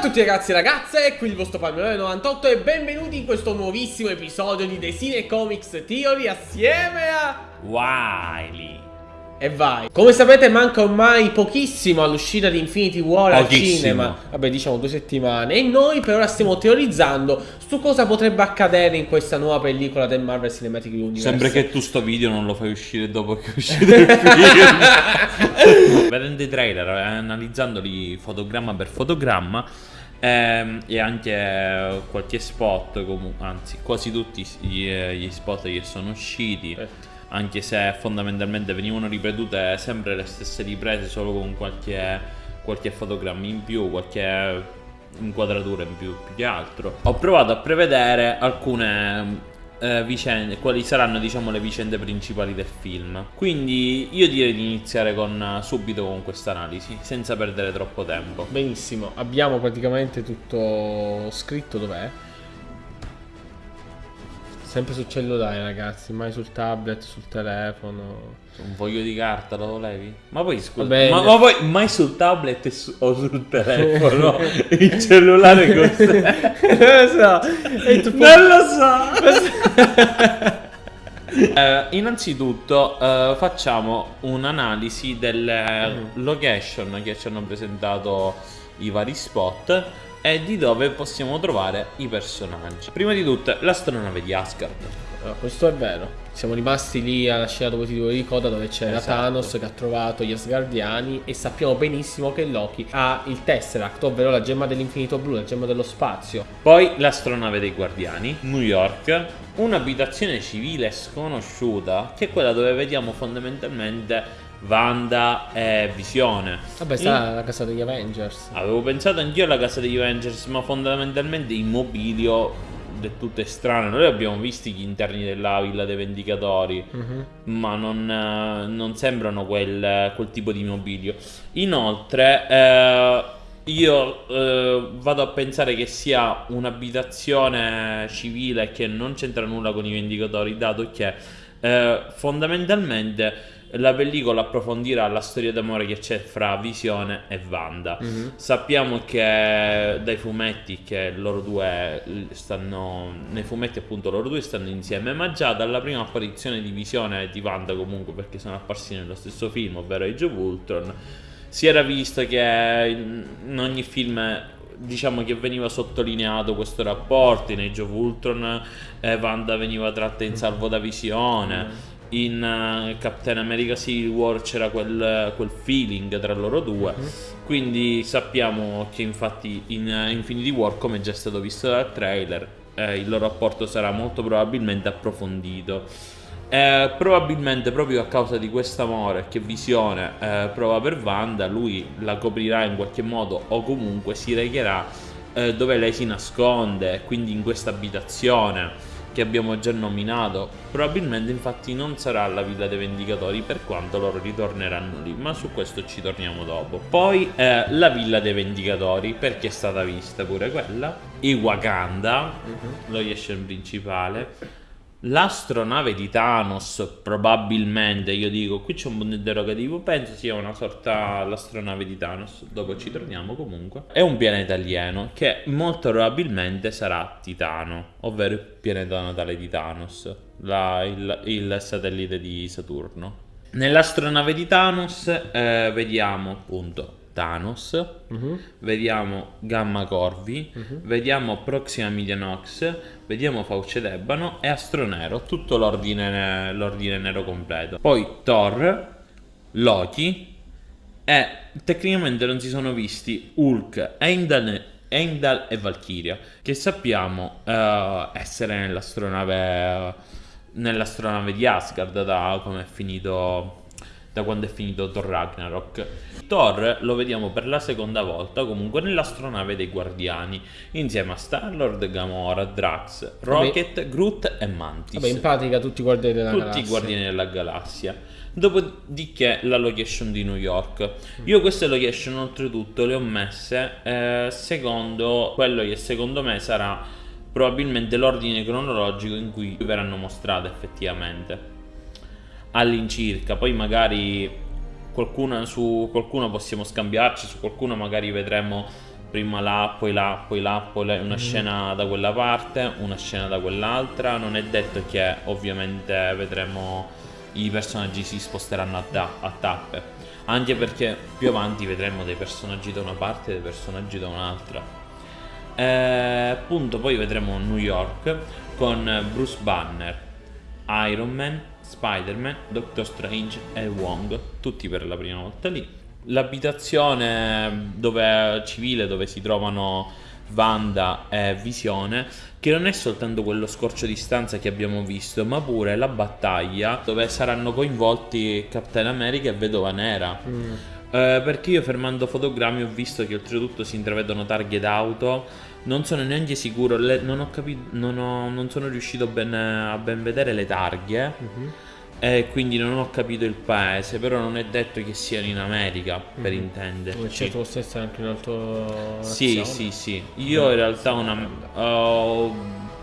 a tutti ragazzi e ragazze, qui il vostro Palmerone98 e benvenuti in questo nuovissimo episodio di The Cine Comics Theory assieme a... Wiley. E vai. Come sapete manca ormai pochissimo all'uscita di Infinity War al Pochissimo. cinema. Vabbè diciamo due settimane. E noi per ora stiamo teorizzando su cosa potrebbe accadere in questa nuova pellicola del Marvel Cinematic Universe. Sembra che tu sto video non lo fai uscire dopo che è uscito il film. Vedendo i trailer, eh, analizzandoli fotogramma per fotogramma ehm, E anche eh, qualche spot, anzi quasi tutti gli, eh, gli spot che sono usciti Certo. Anche se fondamentalmente venivano ripetute sempre le stesse riprese Solo con qualche, qualche fotogramma in più, qualche inquadratura in più, più che altro. Ho provato a prevedere alcune eh, vicende, quali saranno diciamo le vicende principali del film. Quindi io direi di iniziare con, eh, subito con questa analisi, senza perdere troppo tempo. Benissimo, abbiamo praticamente tutto scritto dov'è? Sempre sul cellulare ragazzi, mai sul tablet, sul telefono. Un foglio di carta lo levi? Ma poi scusa, ma, ma poi mai sul tablet su- o sul telefono? il cellulare cos'è? non lo so. E tu Non lo so. Eh, innanzitutto eh, facciamo un'analisi delle location che ci hanno presentato i vari spot e di dove possiamo trovare i personaggi. Prima di tutto l'astronave di Asgard. No, questo è vero. Siamo rimasti lì alla scena dove ti dico di coda dove c'era Esatto. Thanos che ha trovato gli Asgardiani e sappiamo benissimo che Loki ha il Tesseract, ovvero la gemma dell'infinito blu, la gemma dello spazio. Poi l'astronave dei guardiani, New York, un'abitazione civile sconosciuta che è quella dove vediamo fondamentalmente Wanda e Visione. Vabbè, sta la casa degli Avengers. Avevo pensato anch'io alla casa degli Avengers, ma fondamentalmente il mobilio del tutto strano. Noi abbiamo visto gli interni della Villa dei Vendicatori, Mhm. ma non, eh, non sembrano quel, quel tipo di mobilio. Inoltre, eh, io eh, vado a pensare che sia un'abitazione civile che non c'entra nulla con i Vendicatori, dato che eh, fondamentalmente la pellicola approfondirà la storia d'amore che c'è fra Visione e Wanda. Mhm. Sappiamo che dai fumetti che loro due stanno. Nei fumetti, appunto, loro due stanno insieme. Ma già dalla prima apparizione di Visione e di Wanda, comunque, perché sono apparsi nello stesso film, ovvero Age of Ultron, si era visto che in in ogni film. Diciamo che veniva sottolineato questo rapporto. In Age of Ultron, eh, Wanda veniva tratta in salvo da Visione. In eh, Captain America Civil War c'era quel, quel feeling tra loro due. Quindi sappiamo che infatti in eh, Infinity War, come già è stato visto dal trailer, eh, il loro rapporto sarà molto probabilmente approfondito. Eh, probabilmente proprio a causa di questo amore che Visione eh, prova per Wanda, lui la coprirà in qualche modo o comunque si recherà eh, dove lei si nasconde, quindi in questa abitazione che abbiamo già nominato. Probabilmente infatti non sarà la Villa dei Vendicatori per quanto loro ritorneranno lì, ma su questo ci torniamo dopo. Poi eh, la Villa dei Vendicatori, perché è stata vista pure quella. I Wakanda, location principale. L'astronave di Thanos, probabilmente, io dico, qui c'è un punto interrogativo, penso sia una sorta l'astronave di Thanos, dopo ci torniamo comunque. È un pianeta alieno che molto probabilmente sarà Titano, ovvero il pianeta natale di Thanos, la- il, il satellite di Saturno. Nell'astronave di Thanos eh, vediamo appunto Thanos, Mhm. vediamo Gamma Corvi, vediamo Proxima Milianox, vediamo Fauce d'Ebano e Astronero, tutto l'ordine, l'ordine nero completo. Poi Thor, Loki e tecnicamente non si sono visti Hulk, Heimdall, Heimdall e Valkyria, che sappiamo eh, essere nell'astronave, nell'astronave di Asgard da come è finito da quando è finito Thor Ragnarok. Thor lo vediamo per la seconda volta comunque nell'astronave dei Guardiani, insieme a Star-Lord, Gamora, Drax, Rocket, Groot e Mantis. Vabbè, in pratica tutti i guardiani della Tutti galassia. i Guardiani della Galassia. Dopodiché la location di New York. Io queste location oltretutto le ho messe eh, secondo quello che secondo me sarà probabilmente l'ordine cronologico in cui verranno mostrate effettivamente all'incirca. Poi magari qualcuna, su qualcuno possiamo scambiarci, su qualcuno magari vedremo prima là, poi là, poi là, poi là, una mm. scena da quella parte, una scena da quell'altra. Non è detto che ovviamente vedremo i personaggi si sposteranno a, ta- a tappe, anche perché più avanti vedremo dei personaggi da una parte e dei personaggi da un'altra. E, appunto, poi vedremo New York con Bruce Banner, Iron Man, Spider-Man, Doctor Strange e Wong, tutti per la prima volta lì l'abitazione dove, civile dove si trovano Wanda e Visione, che non è soltanto quello scorcio di stanza che abbiamo visto, ma pure la battaglia dove saranno coinvolti Captain America e Vedova Nera. Mm. Eh, perché io fermando fotogrammi ho visto che oltretutto si intravedono targhe d'auto. Non sono neanche sicuro, le, non, ho capito, non, ho, non sono riuscito ben, a ben vedere le targhe. Mm-hmm e quindi non ho capito il paese, però non è detto che siano in America, per mm-hmm. intenderci. Certo, stesso è anche in altro Sì, sì, sì. Io in realtà una, ho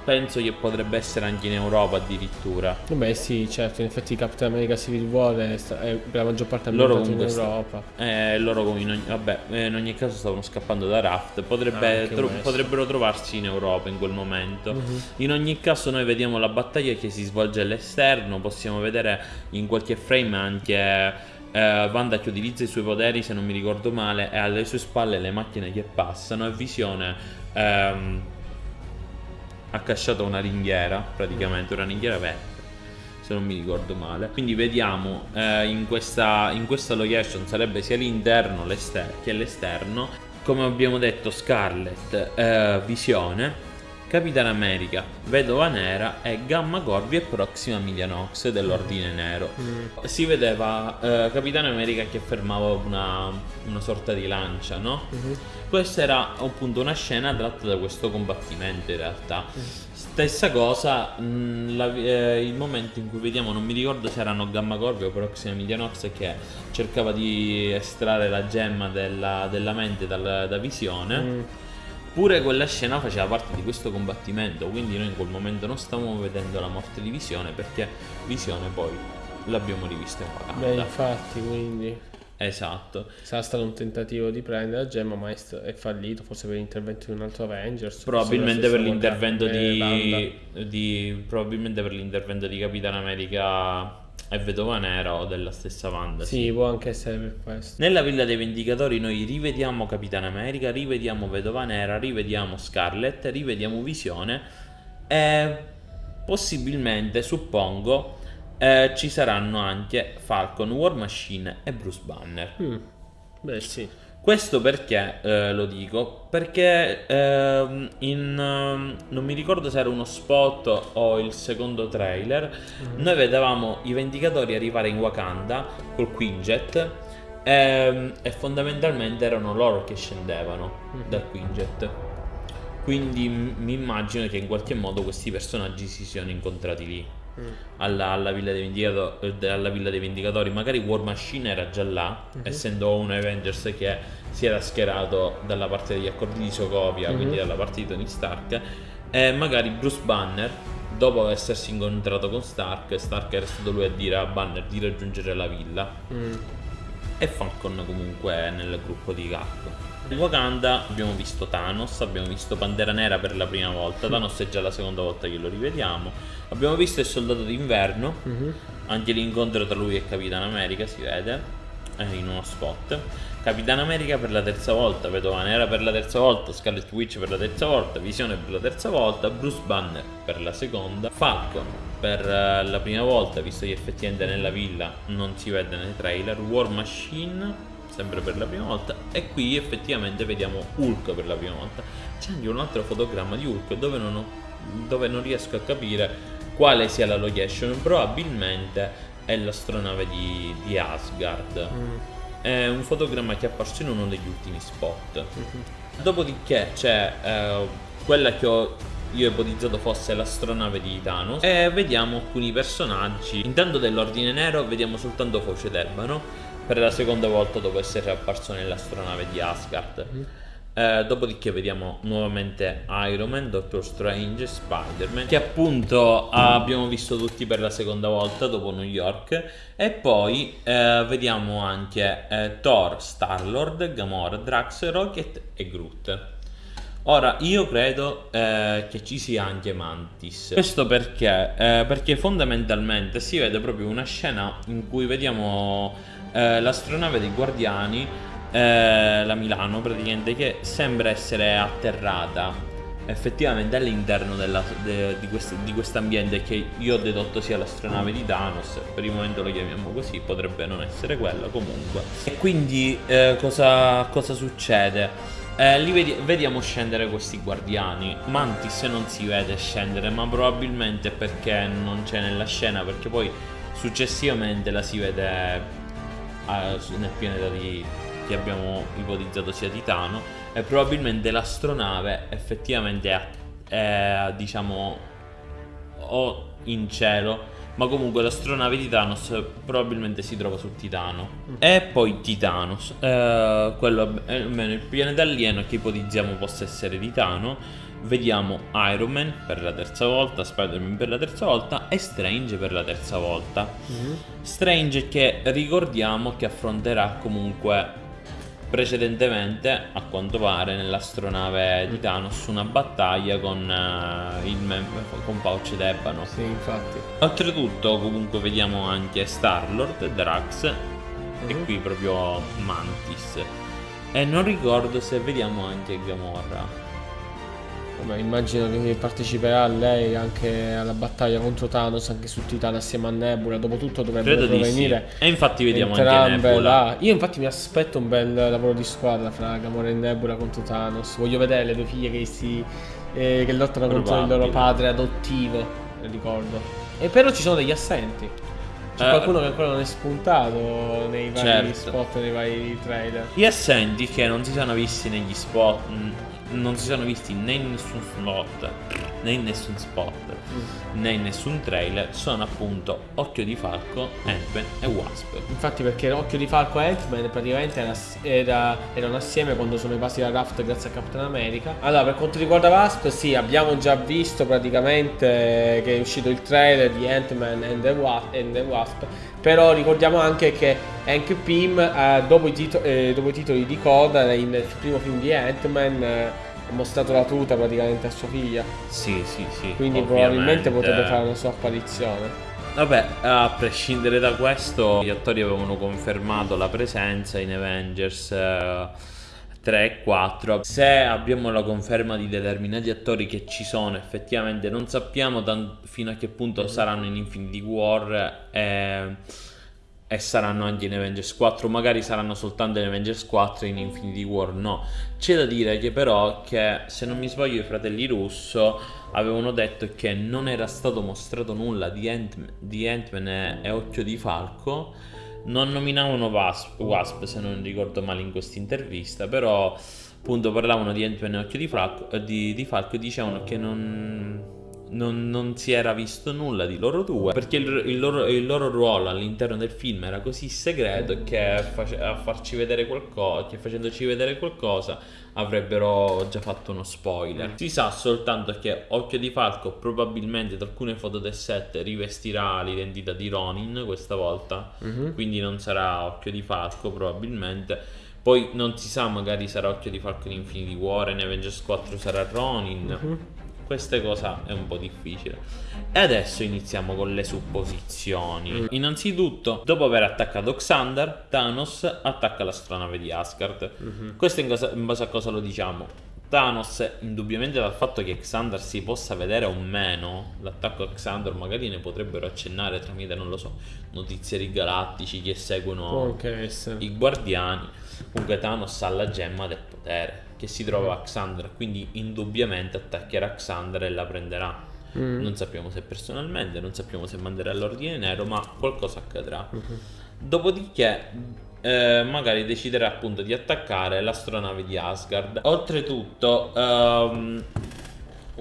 penso che potrebbe essere anche in Europa addirittura. Beh sì, certo, in effetti Captain America Civil War è, è per la maggior parte loro in Europa. Eh, loro in ogni, vabbè, eh, in ogni caso stavano scappando da Raft, Potrebbe, tro- potrebbero trovarsi in Europa in quel momento. Uh-huh. In ogni caso noi vediamo la battaglia che si svolge all'esterno, possiamo vedere in qualche frame anche... Uh, Wanda che utilizza i suoi poteri se non mi ricordo male e alle sue spalle le macchine che passano e Visione um, accasciata una ringhiera, praticamente una ringhiera verde se non mi ricordo male. Quindi vediamo eh, in, questa, in, questa, location sarebbe sia l'interno che l'esterno. Come abbiamo detto Scarlet, eh, Visione Capitan America, Vedova Nera e Gamma Corvi e Proxima Milianox dell'Ordine Nero. Mm. Si vedeva eh, Capitan America che fermava una, una sorta di lancia, no? Mm-hmm. Questa era appunto una scena tratta da questo combattimento in realtà. Mm. Stessa cosa, mh, mm, la, eh, il momento in cui vediamo, non mi ricordo se erano Gamma Corvi o Proxima Milianox che cercava di estrarre la gemma della, della mente dal, da visione. Mm Pure quella scena faceva parte di questo combattimento, quindi noi in quel momento non stavamo vedendo la morte di Visione perché Visione poi l'abbiamo rivista in Wakanda. Beh, infatti, quindi... Esatto. Sarà stato un tentativo di prendere la gemma, ma è fallito, forse per l'intervento di un altro Avengers. Probabilmente per l'intervento di, di, Probabilmente per l'intervento di Capitan America è vedova nera o della stessa Wanda. Sì, sì, può anche essere per questo. Nella Villa dei Vendicatori noi rivediamo Capitan America, rivediamo Vedova Nera, rivediamo Scarlet, rivediamo Visione e possibilmente, suppongo, eh, ci saranno anche Falcon, War Machine e Bruce Banner. Mm. Beh sì. Questo perché eh, lo dico? Perché eh, in, uh, non mi ricordo se era uno spot o il secondo trailer, mm. noi vedevamo i Vendicatori arrivare in Wakanda col Quinjet e, ehm, e fondamentalmente erano loro che scendevano mm. dal Quinjet. Quindi mi immagino che in qualche modo questi personaggi si siano incontrati lì mm. alla, alla, Villa eh, alla, Villa dei Vendicatori. Magari War Machine era già là, mm-hmm. essendo un Avengers che si era schierato dalla parte degli accordi di Sokovia, mm-hmm. quindi dalla parte di Tony Stark. E magari Bruce Banner, dopo essersi incontrato con Stark, Stark era stato lui a dire a Banner di raggiungere la villa. Mm. E Falcon comunque nel gruppo di Cap. In Wakanda abbiamo visto Thanos, abbiamo visto Pantera Nera per la prima volta, Thanos è già la seconda volta che lo rivediamo. Abbiamo visto il Soldato d'inverno, mm-hmm. anche l'incontro tra lui e Capitan America si vede eh, in uno spot. Capitan America per la terza volta, Vedova Nera per la terza volta, Scarlet Witch per la terza volta, Visione per la terza volta, Bruce Banner per la seconda, Falcon per eh, la prima volta, visto che effettivamente nella villa non si vede nei trailer, War Machine sempre per la prima volta e qui effettivamente vediamo Hulk per la prima volta. C'è anche un altro fotogramma di Hulk dove non, ho, dove non riesco a capire quale sia la location. Probabilmente è l'astronave di, di Asgard. Mm. è un fotogramma che è apparso in uno degli ultimi spot. Mm-hmm. dopodiché c'è eh, quella che ho io ipotizzato fosse l'astronave di Thanos. E vediamo alcuni personaggi. Intanto dell'ordine nero vediamo soltanto Foce d'Ebano per la seconda volta dopo essere apparso nell'astronave di Asgard. Mm. Eh, dopodiché vediamo nuovamente Iron Man, Doctor Strange, Spider-Man, che appunto abbiamo visto tutti per la seconda volta dopo New York. E poi eh, vediamo anche eh, Thor, Star-Lord, Gamora, Drax, Rocket e Groot. Ora, io credo eh, che ci sia anche Mantis. Questo perché? Eh, perché fondamentalmente si vede proprio una scena in cui vediamo eh, l'astronave dei Guardiani eh, la Milano praticamente che sembra essere atterrata. Effettivamente all'interno de, di, quest, di quest'ambiente che io ho dedotto sia l'astronave di Thanos per il momento lo chiamiamo così potrebbe non essere quella comunque. E quindi eh, cosa, cosa, succede? Eh, li vedi, vediamo scendere questi guardiani. Mantis non si vede scendere ma probabilmente perché non c'è nella scena perché poi successivamente la si vede nel pianeta di che abbiamo ipotizzato sia Titano e probabilmente l'astronave effettivamente è, è diciamo o in cielo ma comunque l'astronave di Thanos probabilmente si trova su Titano mm. e poi Titanos eh, quello almeno il pianeta alieno che ipotizziamo possa essere Titano vediamo Iron Man per la terza volta, Spider-Man per la terza volta e Strange per la terza volta. Mm-hmm. Strange che ricordiamo che affronterà comunque precedentemente, a quanto pare, nell'astronave di Thanos una battaglia con, uh, il mem- con Pouch d'Ebano. Sì, infatti. Oltretutto, comunque, vediamo anche Star-Lord, Drax uh-huh. e qui proprio Mantis. E non ricordo se vediamo anche Gamora. Vabbè, immagino che parteciperà lei anche alla battaglia contro Thanos anche su Titano assieme a Nebula. Dopotutto dovrebbero provenire. Sì. E infatti vediamo anche Nebula. Là. Io infatti mi aspetto un bel lavoro di squadra fra Gamora e Nebula contro Thanos. Voglio vedere le due figlie che si eh, che lottano Probabile. contro il loro padre adottivo, ricordo. E però ci sono degli assenti. C'è uh, qualcuno che ancora non è spuntato nei vari certo. spot, nei vari trailer. Gli assenti che non si sono visti negli spot non si sono visti né in nessun slot né in nessun spot mm. né in nessun trailer. Sono appunto Occhio di Falco, Ant-Man e Wasp. Infatti perché Occhio di Falco e Ant-Man praticamente era, era, erano assieme quando sono rimasti da Raft grazie a Captain America. Allora per quanto riguarda Wasp sì abbiamo già visto praticamente che è uscito il trailer di Ant-Man and and the Wasp però ricordiamo anche che Hank Pym eh, dopo, i eh, dopo, i titoli di coda nel primo film di Ant-Man eh, ha mostrato la tuta praticamente a sua figlia. Sì sì sì quindi probabilmente potrebbe fare una sua apparizione. Vabbè, a prescindere da questo, gli attori avevano confermato la presenza in Avengers 3 eh, e 4. Se abbiamo la conferma di determinati attori che ci sono, effettivamente non sappiamo fino a che punto saranno in Infinity War. E e saranno anche in Avengers 4 magari saranno soltanto in Avengers 4 e in Infinity War no c'è da dire che però che se non mi sbaglio i fratelli Russo avevano detto che non era stato mostrato nulla di, Ant- Ant-Man e, e Occhio di Falco non nominavano Wasp, Wasp se non ricordo male in questa intervista però appunto parlavano di Ant-Man e Occhio di Falco, di, di Falco e dicevano che non non, non, si era visto nulla di loro due perché il, il, loro, il loro, ruolo all'interno del film era così segreto che face, a farci vedere qualcosa che facendoci vedere qualcosa avrebbero già fatto uno spoiler. Si sa soltanto che Occhio di Falco probabilmente da alcune foto del set rivestirà l'identità di Ronin questa volta uh-huh. quindi non sarà Occhio di Falco probabilmente. Poi non si sa magari sarà Occhio di Falco in Infinity War in Avengers 4 sarà Ronin. Uh-huh queste cose è un po' difficile. E adesso iniziamo con le supposizioni. Mm. Innanzitutto, dopo aver attaccato Xander, Thanos attacca l'astronave di Asgard. Mm-hmm. Questo in, cosa, in base a cosa lo diciamo? Thanos, indubbiamente dal fatto che Xander si possa vedere o meno, l'attacco a Xander magari ne potrebbero accennare tramite, non lo so, notizieri galattici che seguono i guardiani. Comunque Thanos ha la gemma del potere che si trova a Xander, quindi indubbiamente attaccherà Xander e la prenderà. Mm. Non sappiamo se personalmente, non sappiamo se manderà all'ordine nero, ma qualcosa accadrà. Mm-hmm. Dopodiché eh, magari deciderà appunto di attaccare l'astronave di Asgard. Oltretutto, ehm,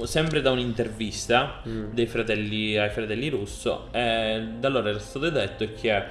sempre da un'intervista mm. fratelli, ai fratelli Russo, eh, da loro era stato detto che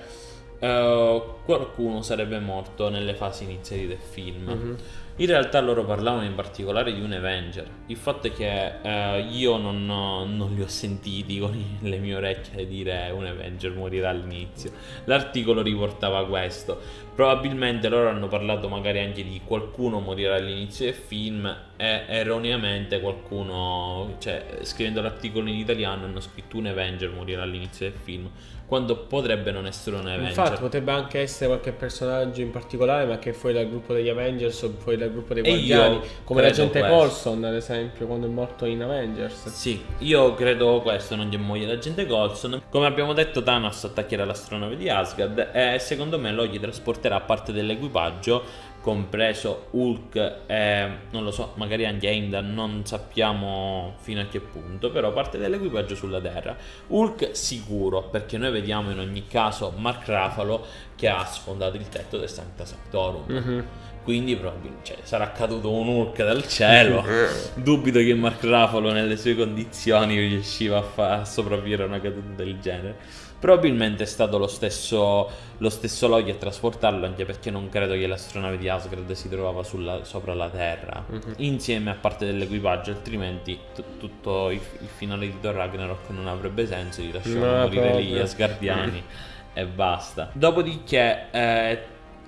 eh, qualcuno sarebbe morto nelle fasi iniziali del film. Mm-hmm In realtà loro parlavano in particolare di un Avenger. Il fatto è che eh, io non, non, li ho sentiti con le mie orecchie dire un Avenger morirà all'inizio. L'articolo riportava questo. Probabilmente loro hanno parlato magari anche di qualcuno morirà all'inizio del film e erroneamente qualcuno, cioè scrivendo l'articolo in italiano hanno scritto un Avenger morirà all'inizio del film quando potrebbe non essere un Avenger. Infatti, potrebbe anche essere qualche personaggio in particolare, ma che è fuori dal gruppo degli Avengers o fuori dal gruppo dei Guardiani, come l'agente Colson, ad esempio, quando è morto in Avengers. Sì, io credo questo, non gli muoia l'agente Colson. Come abbiamo detto, Thanos attaccherà l'astronave di Asgard e secondo me lo gli trasporterà parte dell'equipaggio compreso Hulk e non lo so, magari anche Heimdall, non sappiamo fino a che punto, però parte dell'equipaggio sulla Terra. Hulk sicuro, perché noi vediamo in ogni caso Mark Ruffalo che ha sfondato il tetto del Sancta Sanctorum. Mm-hmm. Quindi probabilmente cioè, sarà caduto un Hulk dal cielo. Dubito che Mark Ruffalo nelle sue condizioni riusciva a, a sopravvivere a una caduta del genere. Probabilmente è stato lo stesso, lo stesso Loki a trasportarlo, anche perché non credo che l'astronave di Asgard si trovava sulla, sopra la Terra, uh-huh. insieme a parte dell'equipaggio, altrimenti tutto il, il, finale di Thor Ragnarok non avrebbe senso, li lasciamo no, morire proprio. lì gli Asgardiani e basta. Dopodiché eh,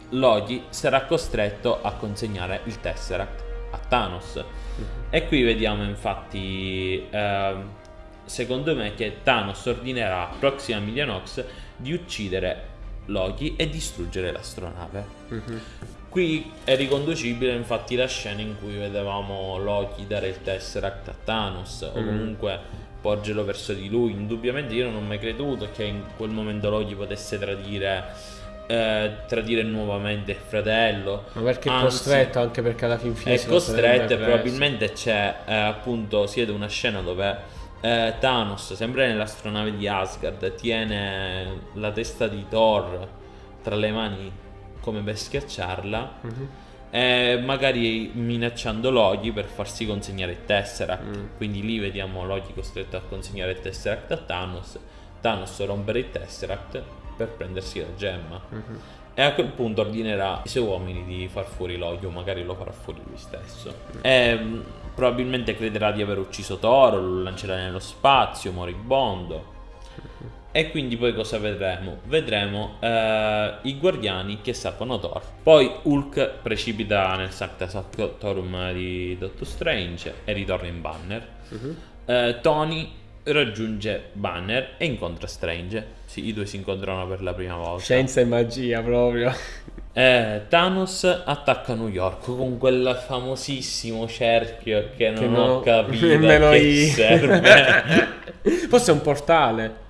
Loki sarà costretto a consegnare il Tesseract a Thanos. Uh-huh. E qui vediamo infatti... Eh, secondo me che Thanos ordinerà a Proxima Milianox di uccidere Loki e distruggere l'astronave. Mm-hmm. Qui è riconducibile infatti la scena in cui vedevamo Loki dare il Tesseract a Thanos mm. o comunque porgerlo verso di lui. Indubbiamente io non ho mai creduto che in quel momento Loki potesse tradire eh, tradire nuovamente il fratello. Ma perché è costretto anche perché alla fin fine è costretto e probabilmente c'è eh, appunto si vede una scena dove eh, Thanos, sempre nell'astronave di Asgard, tiene la testa di Thor tra le mani come per schiacciarla. Uh-huh. E magari minacciando Loki per farsi consegnare il Tesseract. Mm. Quindi lì vediamo Loki costretto a consegnare il Tesseract a Thanos. Thanos rompere il Tesseract per prendersi la gemma. Uh-huh. E a quel punto ordinerà i suoi uomini di far fuori Loki, o magari lo farà fuori lui stesso. Mm. E probabilmente crederà di aver ucciso Toro, lo lancerà nello spazio, moribondo. E quindi poi cosa vedremo? Vedremo eh, i guardiani che salvano Thor. Poi Hulk precipita nel Sancta Sanctorum di Doctor Strange e ritorna in Banner. Uh-huh. Eh, Tony raggiunge Banner e incontra Strange. Sì, i due si incontrano per la prima volta. Scienza e magia proprio. Eh, Thanos attacca New York con quel famosissimo cerchio che non, che ho capito nemmeno che io. serve. Forse è un portale.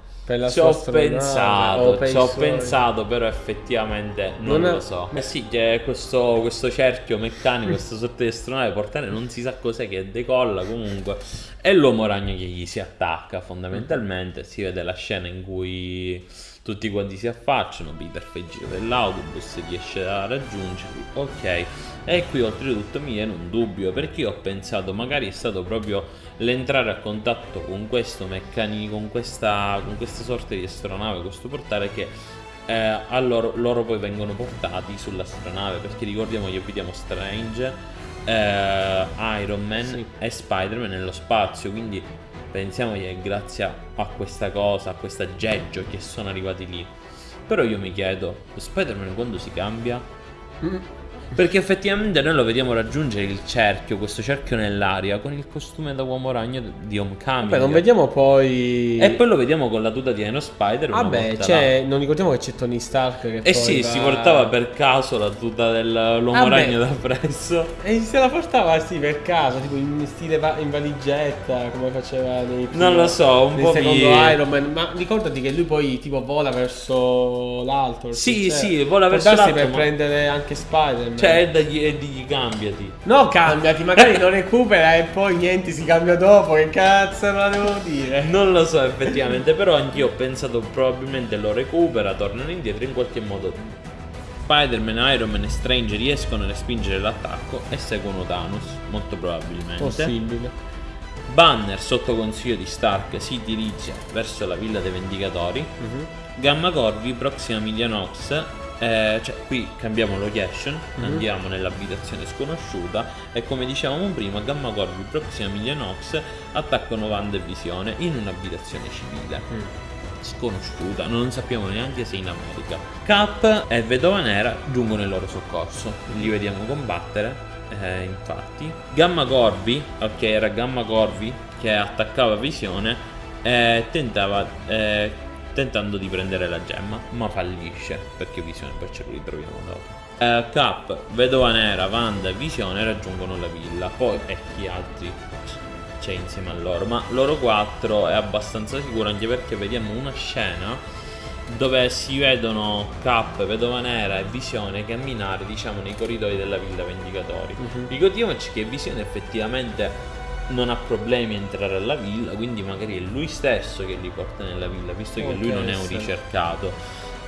Ci ho pensato, ci ho pensato, però effettivamente non, non lo so. Eh sì, che questo, questo cerchio meccanico, questa sorta di astronave portale, non si sa cos'è che decolla comunque. E l'uomo ragno che gli si attacca fondamentalmente. Si vede la scena in cui tutti quanti si affacciano, Peter fa il giro dell'autobus, riesce a raggiungerli, ok. E qui oltretutto mi viene un dubbio, perché io ho pensato magari è stato proprio l'entrare a contatto con questo meccanico, con questa, con questa sorta di astronave, questo portale che eh, loro, loro, poi vengono portati sull'astronave, perché ricordiamo che vediamo Strange, eh, Iron Man sì. e Spider-Man nello spazio, quindi pensiamo che è grazie a questa cosa, a questo aggeggio che sono arrivati lì. Però io mi chiedo, Spider-Man quando si cambia? Mm. Perché effettivamente noi lo vediamo raggiungere il cerchio, questo cerchio nell'aria, con il costume da uomo ragno di Homecoming. Vabbè, non vediamo poi... E poi lo vediamo con la tuta di Eno Spider. Vabbè, cioè, non ricordiamo che c'è Tony Stark che Eh sì, va... si portava per caso la tuta dell'uomo Vabbè. ragno da presso. E se la portava sì, per caso, tipo in stile va- in valigetta, come faceva nei primi, Non lo so, un po' secondo mi... Iron Man. Ma ricordati che lui poi tipo vola verso l'alto. Sì, cioè, sì, vola verso l'alto. per ma... prendere anche Spider-Man. Cioè, è digli cambiati. No, cambiati, magari lo recupera e poi niente, si cambia dopo. Che cazzo me la devo dire? Non lo so effettivamente, però anch'io ho pensato probabilmente lo recupera, tornano indietro in qualche modo. Spider-Man, Iron Man e Strange riescono a respingere l'attacco e seguono Thanos, molto probabilmente. Possibile. Banner, sotto consiglio di Stark, si dirige verso la villa dei Vendicatori. Uh-huh. Gamma Corvi, prossima Milianox, Eh, cioè, qui cambiamo location, Mhm. andiamo nell'abitazione sconosciuta e come dicevamo prima, Gamma Corvi, Proxima Milionox attaccano Wanda e Visione in un'abitazione civile. Mm. Sconosciuta, non sappiamo neanche se in America. Cap e Vedova Nera giungono in loro soccorso, li vediamo combattere, eh, infatti. Gamma Corvi, ok, era Gamma Corvi che attaccava Visione e tentava, eh, tentando di prendere la gemma, ma fallisce perché Visione poi ce lo ritroviamo dopo. Eh, Cap, Vedova Nera, Wanda e Visione raggiungono la villa, poi e chi altri c'è insieme a loro, ma loro quattro è abbastanza sicuro anche perché vediamo una scena dove si vedono Cap, Vedova Nera e Visione camminare diciamo nei corridoi della Villa Vendicatori. Mhm. Ricordiamoci che Visione effettivamente non ha problemi a entrare alla villa, quindi magari è lui stesso che li porta nella villa, visto che lui non è un ricercato.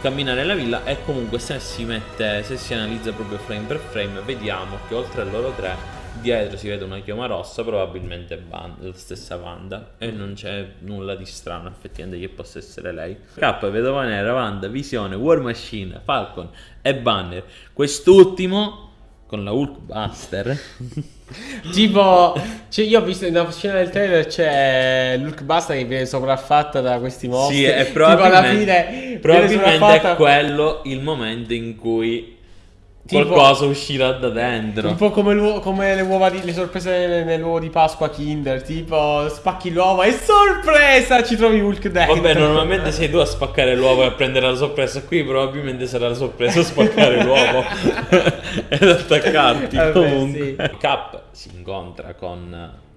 Cammina nella villa e comunque se si mette, se si analizza proprio frame per frame, vediamo che oltre a loro tre, dietro si vede una chioma rossa, probabilmente Van- la stessa Wanda. E non c'è nulla di strano effettivamente che possa essere lei. K, Vedova Nera, Wanda, Visione, War Machine, Falcon e Banner. Quest'ultimo con la Hulkbuster. Tipo, cioè io ho visto in una scena del trailer c'è Luke Basta che viene sopraffatta da questi mostri. Sì, e Tipo alla probabilmente, fine probabilmente è quello il momento in cui Tipo- qualcosa uscirà da dentro. Un po' come, come le uova di, le sorprese nell'uovo di Pasqua Kinder, tipo spacchi l'uovo e sorpresa ci trovi Hulk dentro. Vabbè, normalmente sei tu a spaccare l'uovo e a prendere la sorpresa. Qui probabilmente sarà la sorpresa spaccare l'uovo ed attaccarti. Vabbè, comunque, Cap si incontra con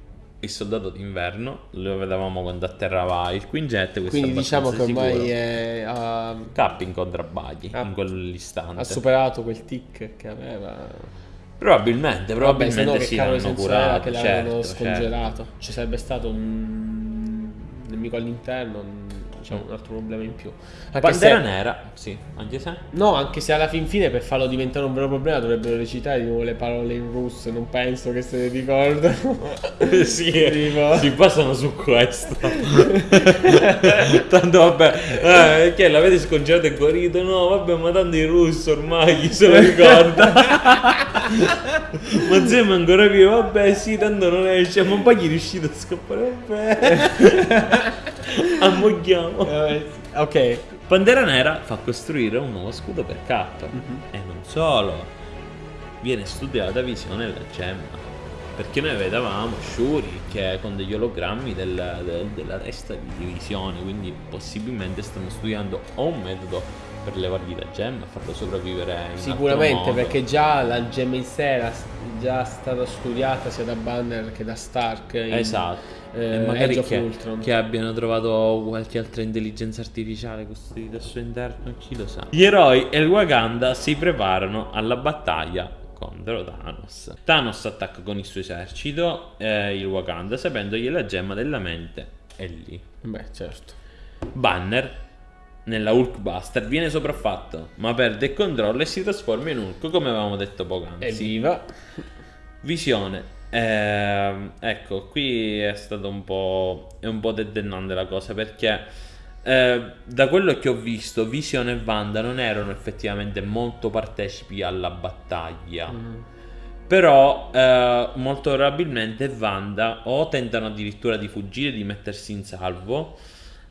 il soldato d'inverno. Lo vedevamo quando atterrava il Quinjet. Questo Quindi è diciamo che ormai sicuro. è, ha, Cap incontra Baggy Ah. in quell'istante. ha superato quel tic che aveva. Probabilmente, probabilmente che sì, l'hanno curato. che l'avevano certo, certo. scongelato. Ci sarebbe stato un nemico all'interno, un- diciamo, un altro problema in più. Anche Pantera se- Nera, sì, anche se. No, anche se alla fin fine per farlo diventare un vero problema dovrebbero recitare di nuovo le parole in russo, non penso che se ne ricordano. sì, Tipo- si basano su questo. tanto vabbè, eh, che l'avete scongelato e guarito? No, vabbè, ma tanto in russo ormai chi se lo ricorda. ma Zem è ancora vivo, vabbè, sì, tanto non esce, ma poi gli è riuscito a scappare, vabbè. Ammogliamo. Eh, ok. Pantera Nera fa costruire un nuovo scudo per K. E non solo, viene studiata visione della gemma. Perché noi vedevamo Shuri che con degli ologrammi del- del- della testa di visione, quindi possibilmente stanno studiando o un metodo per levargli la gemma e farlo sopravvivere Sicuramente perché già la gemma in sé era già stata studiata sia da Banner che da Stark. in- Esatto. Eh, magari che, che abbiano trovato qualche altra intelligenza artificiale custodita al suo interno, chi lo sa. Gli eroi e il Wakanda si preparano alla battaglia contro Thanos. Thanos attacca con il suo esercito eh, il Wakanda sapendo che la gemma della mente è lì. Beh, certo. Banner nella Hulkbuster viene sopraffatto ma perde il controllo e si trasforma in Hulk come avevamo detto poc'anzi. Evviva. Visione. Ehm, ecco, qui è stato un po'. È un po' tedennante la cosa perché. eh, da quello che ho visto, Visione e Wanda non erano effettivamente molto partecipi alla battaglia. Mm. Però, eh, molto probabilmente Wanda o tentano addirittura di fuggire, di mettersi in salvo.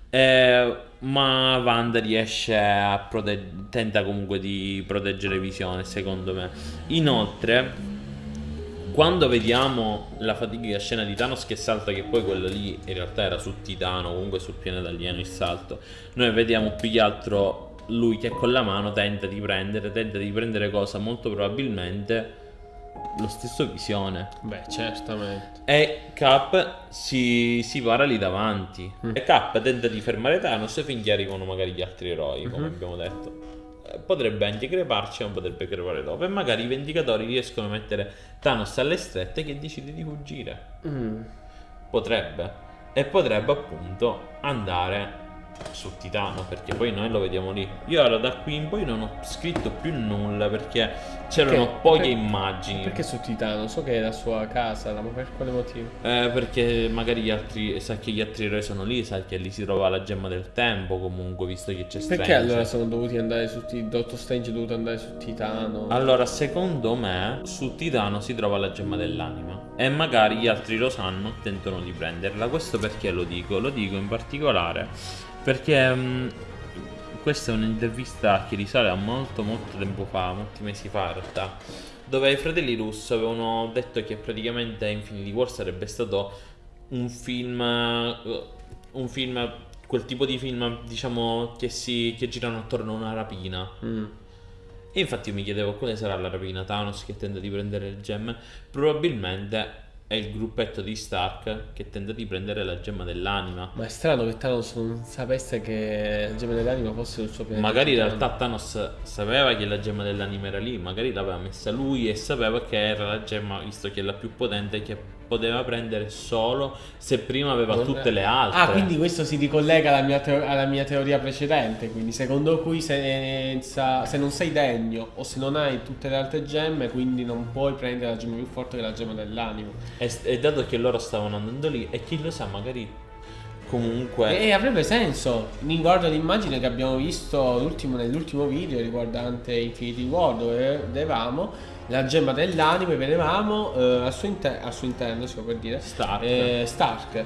eh, ma Wanda riesce a proteggere. Tenta comunque di proteggere Visione, secondo me. Inoltre, quando vediamo la fatidica scena di Thanos che salta, che poi quella lì in realtà era su Titano, comunque sul pianeta alieno il salto, noi vediamo più che altro lui che con la mano tenta di prendere, tenta di prendere cosa molto probabilmente lo stesso visione. Beh, certamente. E Cap si, si para lì davanti. Mm. E Cap tenta di fermare Thanos finché arrivano magari gli altri eroi, come Mhm. abbiamo detto. Potrebbe anche creparci, ma potrebbe crepare dopo. E magari i Vendicatori riescono a mettere Thanos alle strette che decide di fuggire. Mm. Potrebbe. E potrebbe appunto andare su Titano perché poi noi lo vediamo lì. Io ora da qui in poi non ho scritto più nulla perché c'erano poche Per- immagini. Perché su Titano? So che è la sua casa, ma per quale motivo? Eh, perché magari gli altri, sa che gli altri eroi sono lì, sa che lì si trova la gemma del tempo comunque, visto che c'è Strange. Perché allora sono dovuti andare su? Dottor Strange è dovuto andare su Titano? Allora, secondo me, su Titano si trova la gemma dell'anima. E magari gli altri lo sanno tentano di prenderla. Questo perché lo dico? Lo dico in particolare perché mh, questa è un'intervista che risale a molto molto tempo fa, molti mesi fa in realtà, dove i fratelli Russo avevano detto che praticamente Infinity War sarebbe stato un film eh, un film quel tipo di film diciamo che si che girano attorno a una rapina Mm. e infatti io mi chiedevo quale sarà la rapina Thanos che tenta di prendere le gemme. Probabilmente è il gruppetto di Stark che tenta di prendere la gemma dell'anima. Ma è strano che Thanos non sapesse che il Gemma dell'anima fosse il suo pianeta. Magari in realtà Thanos sapeva che la gemma dell'anima era lì, magari l'aveva messa lui e sapeva che era la gemma, visto che è la più potente, che poteva prendere solo se prima aveva Non- tutte le altre. Ah, quindi questo si ricollega alla mia, teo- alla mia teoria precedente. Quindi, secondo cui, se, sa- se non sei degno o se non hai tutte le altre gemme, quindi non puoi prendere la gemma più forte che la gemma dell'anima. E, e dato che loro stavano andando lì, e chi lo sa, magari comunque... E avrebbe senso. Mi guardo l'immagine che abbiamo visto l'ultimo- nell'ultimo video riguardante Infinity War, dove vedevamo la gemma dell'anima e vedevamo eh, al, suo al suo interno, si può per dire, Stark. eh, Stark.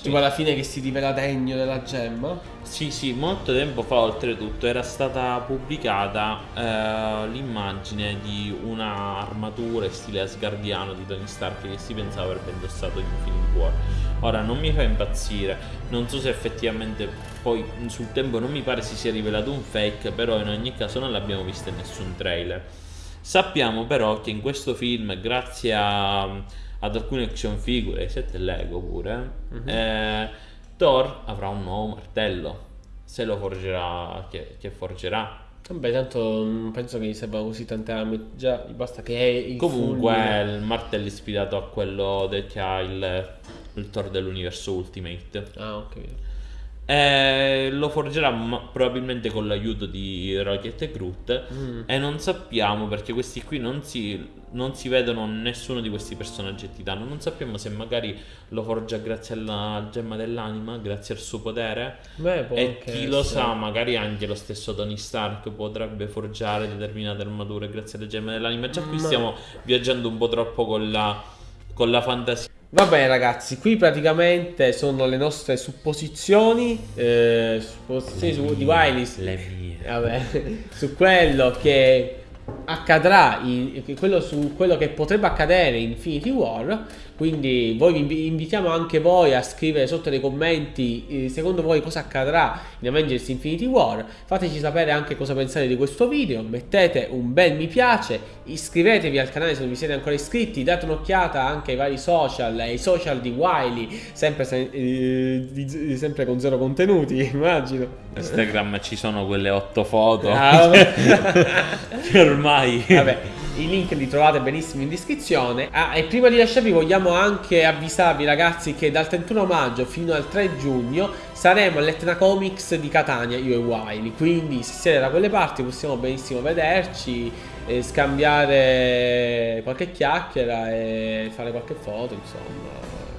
Tipo alla fine che si rivela degno della gemma. Sì, sì, molto tempo fa oltretutto era stata pubblicata eh, l'immagine di una armatura in stile asgardiano di Tony Stark che si pensava avrebbe indossato in Infinity War. Ora non mi fa impazzire, non so se effettivamente poi sul tempo non mi pare si sia rivelato un fake, però in ogni caso non l'abbiamo vista in nessun trailer. Sappiamo però che in questo film, grazie a- ad alcune action figure e set Lego pure, eh, Thor avrà un nuovo martello. Se lo forgerà, che, che forgerà. Vabbè, tanto non penso che gli servano così tante armi. Già, basta che è il Comunque fulmine. il martello è ispirato a quello che ha il, il Thor dell'universo Ultimate. Ah, capito. Eh, lo forgerà probabilmente con l'aiuto di Rocket e Groot. Mm. E non sappiamo perché questi qui non si, non si vedono nessuno di questi personaggi titano. Non sappiamo se magari lo forgia grazie alla gemma dell'anima, grazie al suo potere. Beh, E chi lo sa, magari anche lo stesso Tony Stark potrebbe forgiare determinate armature grazie alle gemme dell'anima. Già qui Ma- stiamo viaggiando un po' troppo con la, con la fantasia. Va bene ragazzi, qui praticamente sono le nostre supposizioni, eh, supposizioni su, di Wiley, Le mie. vabbè, su quello che accadrà, in- quello su quello che potrebbe accadere in Infinity War. Quindi voi vi invi- invitiamo anche voi a scrivere sotto nei commenti eh, secondo voi cosa accadrà in Avengers Infinity War. Fateci sapere anche cosa pensate di questo video, mettete un bel mi piace, iscrivetevi al canale se non vi siete ancora iscritti, date un'occhiata anche ai vari social, ai social di Wiley, sempre, se- eh, sempre con zero contenuti, immagino. Instagram ci sono quelle otto foto. Ah, ormai. Vabbè, i link li trovate benissimo in descrizione. Ah, e prima di lasciarvi vogliamo anche avvisarvi ragazzi che dal 31 maggio fino al 3 giugno saremo all'Etna Comics di Catania, io e Wiley. Quindi se siete da quelle parti possiamo benissimo vederci, eh, scambiare qualche chiacchiera e fare qualche foto, insomma,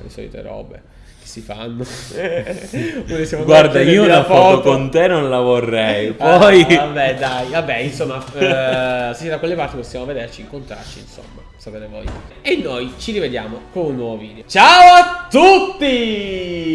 le solite robe si fanno. Guarda, io una foto con te non la vorrei. Ah, Poi. vabbè, dai, vabbè, insomma, eh, se siete da quelle parti possiamo vederci, incontrarci, insomma, sapete voi. E noi ci rivediamo con un nuovo video. Ciao a tutti!